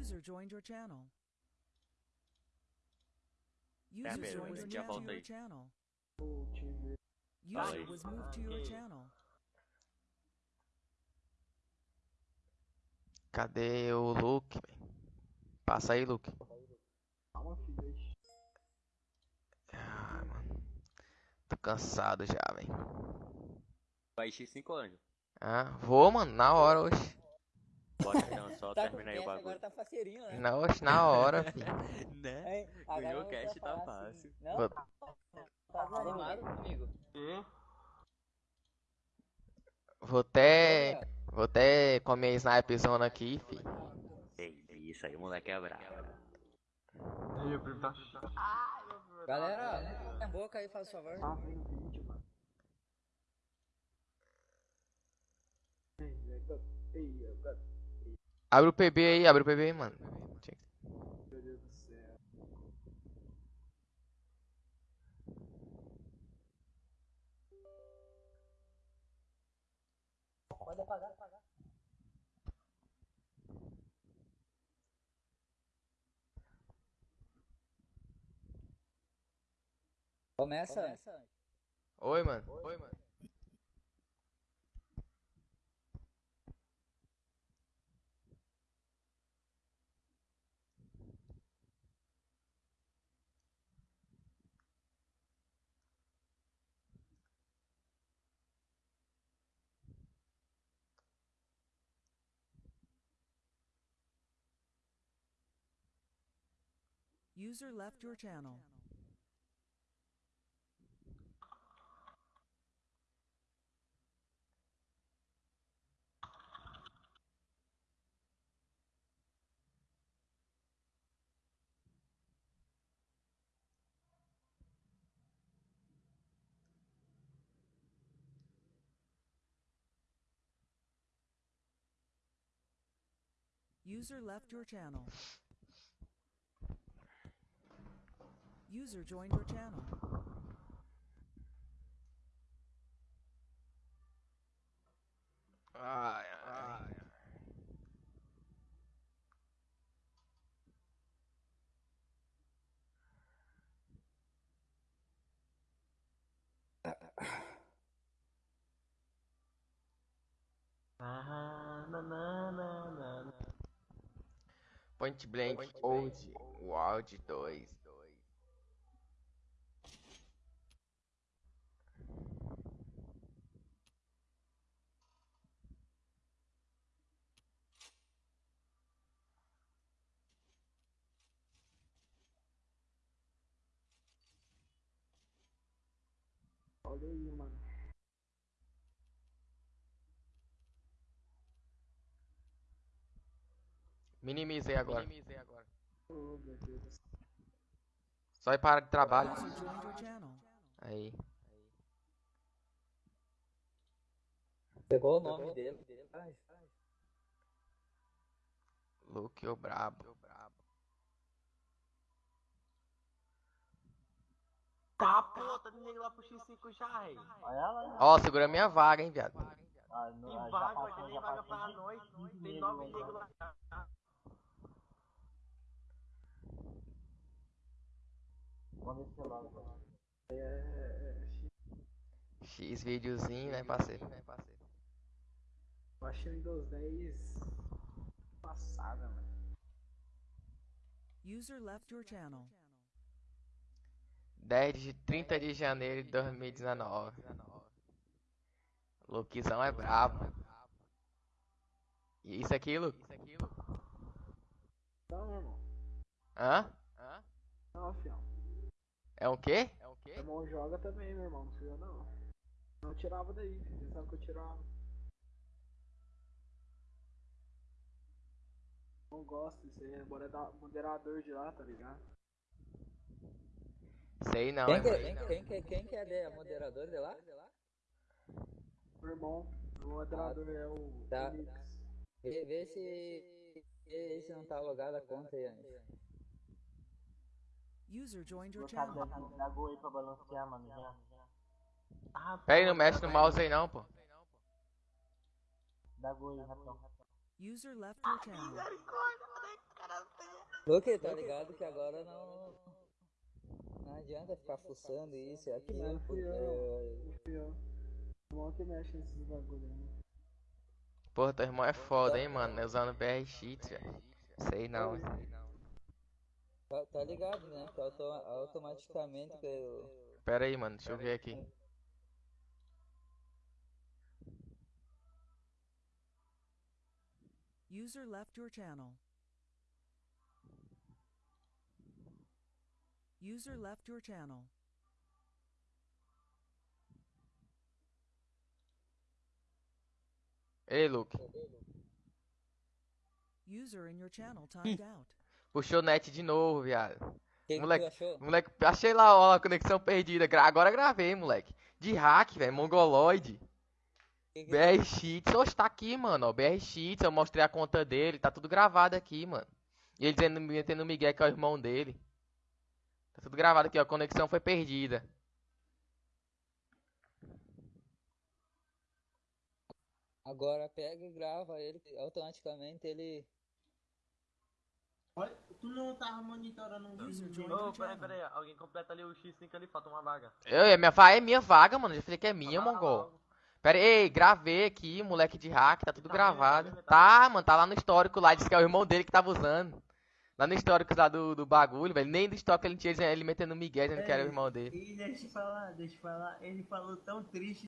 User joined your channel. User joined your channel. volta aí. channel. User was moved to your channel. Cadê o Luke? velho? Passa aí, Luke. Ai, mano. Tô cansado já, velho. Vai encher 5 anos. Ah, vou, mano, na hora, oxe. Bora então, só Tá termina aí o bagulho. agora tá faceirinho, né? Na, oxe, na hora, filho. Né? Ganhou vai cash, tá assim, fácil. Não? Vou- Tá desanimado comigo? Vou até. Vou até comer sniperzona aqui, filho. Ei, isso aí, o moleque é bravo. Aí, o primo tá. Galera, a boca aí, faz favor. Tá Abre o PB aí, abre o PB aí, mano. Tinha que- Meu Deus do céu. Pode apagar, apagar. Começa. Oi, mano. Oi, mano. User left your channel. User left your channel. User joined your channel. Ai, ai. Point Blank Old Wild 2. Olha aí, mano. Minimizei agora. Oh, meu Deus. Só ir para de trabalho. Aí. Pegou o nome dele. Ai, Luke o brabo. Tá, pô, tá nem lá pro X5 já, rei. Ela. Ó, segura minha vaga, hein, viado. Ah, não, Tem ah, vaga, vai ter nem vaga pra nós. Tem nove negros lá. Vamos ver se logo. É, é, é, X videozinho, né, parceiro? eu achei o Windows 10 passada, mano. User left your channel. 10 de 30 de janeiro de 2019. Luquezão é brabo. E isso aqui, Luke? Não, meu irmão. Hã? Não, fião. É o quê? Meu irmão joga também, meu irmão. Não precisa não. Não tirava daí, você sabe que eu tirava. Não gosto disso aí, é modera- moderador de lá, tá ligado? Sei não, Quem, hein, que, mano. quem, quem, que- quem que é de, a moderador de lá? Meu irmão, o moderador é o Tá. Vê, vê se, vê se não tá logada a conta aí antes. User joined your channel. aí pra balancear, mano, já. Ah, Pera aí, não mexe no mouse aí não, pô. Da Gol aí, rapidão. User left your channel. Misericórdia, mano. Cara, Luke, tá ligado que agora não. Não adianta ficar fuçando isso e aquilo, Não, porque. Não fui eu. Irmão que mexe nesses bagulho, né? Porra, teu irmão é foda, hein, mano. né, Usando BR Cheats, velho. Sei não. hein. Tá, tá ligado, né? Que auto- automaticamente que eu. Pera aí, mano. Deixa eu ver aqui. User left your channel. User left your channel. Ei, Luke. User in your channel timed out. Puxou net de novo, viado. Que que Moleque? Moleque, achei lá, ó, a conexão perdida. Gra- Agora gravei, moleque. De hack, velho. Mongoloid. Que que- BR. Oxe, tá aqui, mano. Ó, BR Cheats. Eu mostrei a conta dele. Tá tudo gravado aqui, mano. E ele dizendo, metendo o Miguel, que é o irmão dele. Tá tudo gravado aqui, ó. A conexão foi perdida. Agora pega e grava ele, automaticamente ele. Olha, tu não tava monitorando um vídeo? joined Ô, your peraí, peraí. Alguém completa ali o X5 ali, falta uma vaga. Eu, é minha, va- é minha vaga, mano. Já falei que é minha, Fala mongol. Pera aí, ei, gravei aqui, moleque de hack, tá tudo Tá tá gravado. tá Tá, mano, tá lá no histórico lá, disse que é o irmão dele que tava usando. Lá no histórico lá do, do bagulho, velho. Nem do histórico ele tinha ele metendo Miguel dizendo que era o irmão dele. E deixa eu falar, deixa eu falar, ele falou tão triste